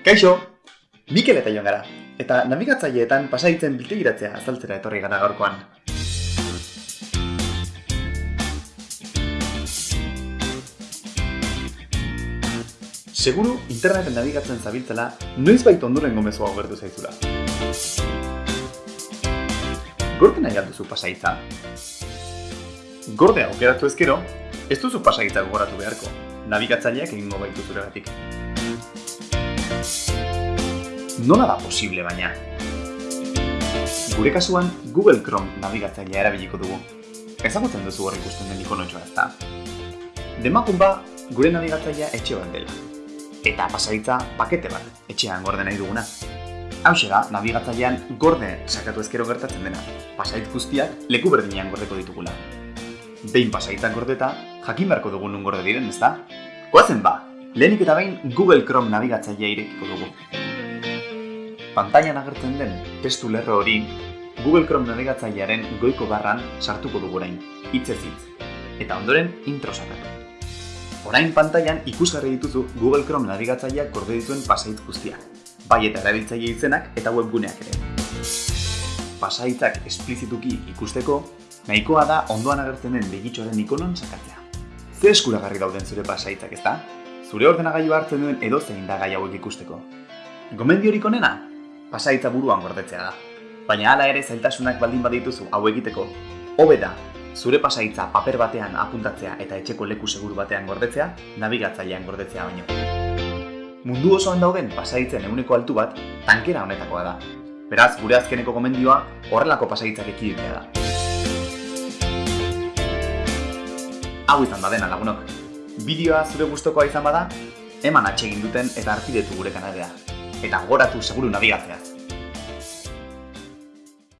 Kaixo! Mikel eta joan gara, eta nabigatzaileetan pasaitzen biltegiratzea azaltzera etorri gara gaurkoan. Seguru interneten nabigatzen zabiltzela, noiz baita ondoren gomezu hau gertu zaizula. Gorde nahi alduzu pasaitza? Gorde aukeratu ezkero, ez duzu pasaitza gogoratu beharko, nabigatzaileak egingo baitu zuregatik. Nola da posible baina? Gure kasuan Google Chrome nabigatzailea erabiliko dugu. Ezagutzen duzu hor ikusten den ikonotxoa ezta? Demakun ba, gure nabigatzailea etxe bat dela. Eta pasaitza pakete bat, etxean gorde nahi duguna. Hau da, nabigatzailean gorde sakatu ezkero gertatzen dena. Pasait guztiak leku berdinean gordeko ditugula. Behin pasaitzak gordeta, jakin beharko dugu nun gorde diren, ezta? Goazen ba, lehenik eta behin Google Chrome nabigatzailea irekiko dugu. Pantailan agertzen den testu lerro hori Google Chrome nabigatzailearen goiko barran sartuko dugu orain, hitzez hitz. Eta ondoren intro sakatu. Orain pantailan ikusgarri dituzu Google Chrome nabigatzaileak gorde dituen pasait guztiak, bai eta erabiltzaile izenak eta webguneak ere. Pasaitzak esplizituki ikusteko, nahikoa da ondoan agertzen den begitxoaren ikonon sakatzea. Ze eskuragarri dauden zure pasaitzak, ezta? Zure ordenagailu hartzen duen edozein da gai hauek ikusteko. Gomendiorik onena? Pasaitza buruan gordetzea da. Baina hala ere zailtasunak baldin badituzu hau egiteko, hobe da, zure pasaitza paper batean apuntatzea eta etxeko leku seguru batean gordetzea, nabigatzailean gordetzea baino. Mundu osoan dauden pasaitzen eguneko altu bat, tankera honetakoa da. Beraz, gure azkeneko gomendioa horrelako pasaitzak ekiditea da. Hau izan badena lagunok. Bideoa zure gustokoa izan bada, eman atsegin duten eta arpidetu gure kanalea. Eta goratu seguru nabigatzeaz.